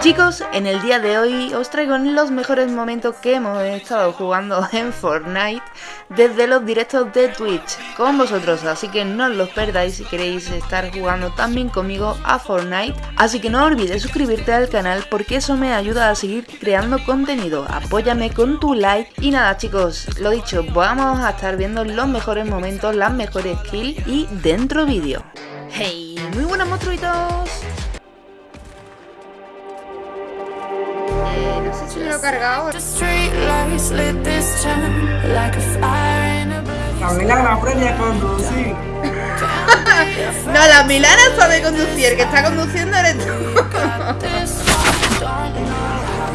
Chicos, en el día de hoy os traigo los mejores momentos que hemos estado jugando en Fortnite desde los directos de Twitch con vosotros, así que no os los perdáis si queréis estar jugando también conmigo a Fortnite, así que no olvides suscribirte al canal porque eso me ayuda a seguir creando contenido, apóyame con tu like y nada chicos, lo dicho, vamos a estar viendo los mejores momentos, las mejores kills y dentro vídeo. ¡Hey! ¡Muy buenas monstruitos! Lo he cargado. La Milana aprende a conducir. no, la Milana sabe conducir, el que está conduciendo eres tú.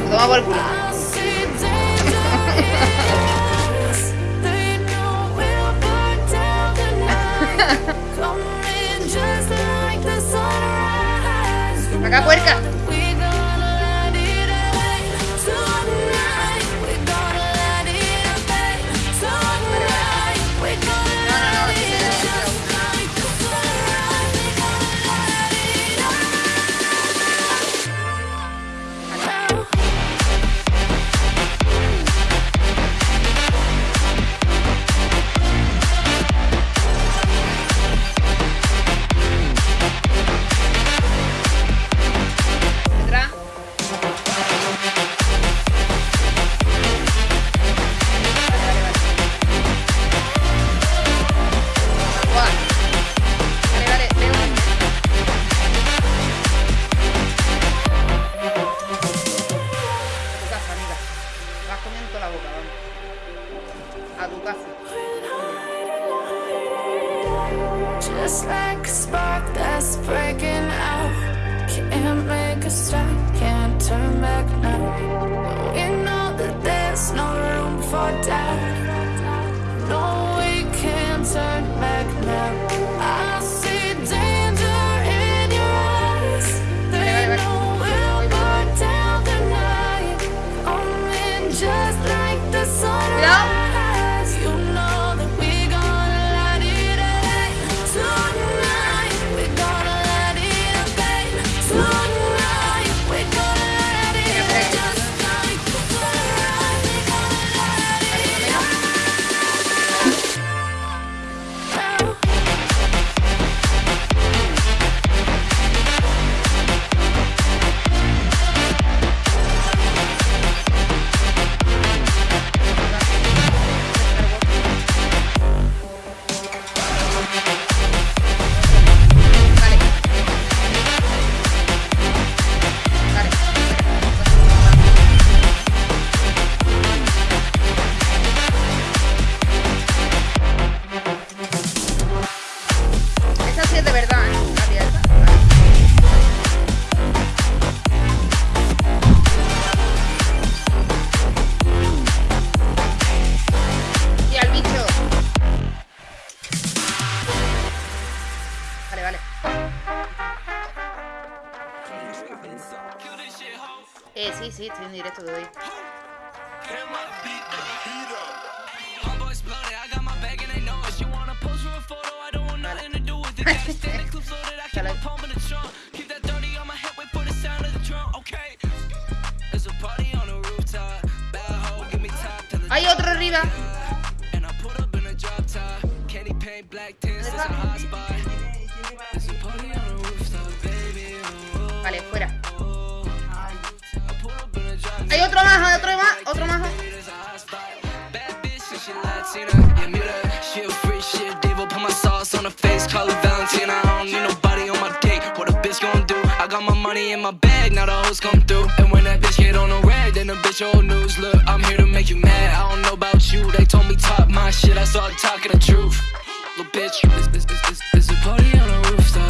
Toma por culo. Acá puerca. Just like a spark that's breaking out. Can't make a stop, can't turn back now. We know that there's no room for doubt Eh, sí, sí, estoy en directo de hoy. Hay otro arriba. Hay otro más, hay otro más, otro más. in my bag, now the hoes come through And when that bitch get on the then the bitch old news Look, I'm here to make you mad, I don't know about you They told me talk my shit, I started talking the truth Little bitch, this, this, this, this, this a party on